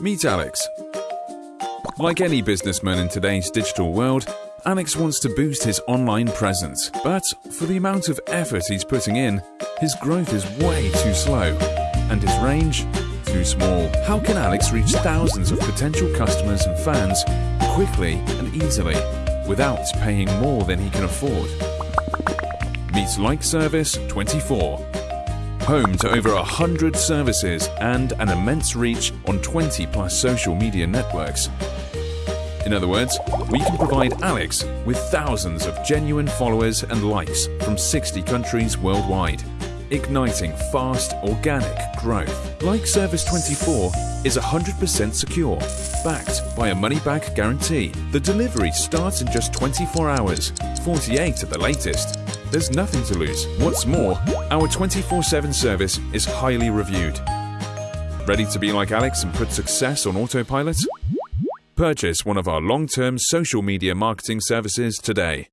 Meet Alex. Like any businessman in today's digital world, Alex wants to boost his online presence, but for the amount of effort he's putting in, his growth is way too slow, and his range too small. How can Alex reach thousands of potential customers and fans quickly and easily without paying more than he can afford? Meet Like Service 24 home to over 100 services and an immense reach on 20 plus social media networks. In other words, we can provide Alex with thousands of genuine followers and likes from 60 countries worldwide, igniting fast, organic growth. Like Service 24 is 100% secure, backed by a money-back guarantee. The delivery starts in just 24 hours, 48 at the latest, there's nothing to lose. What's more, our 24-7 service is highly reviewed. Ready to be like Alex and put success on autopilot? Purchase one of our long-term social media marketing services today.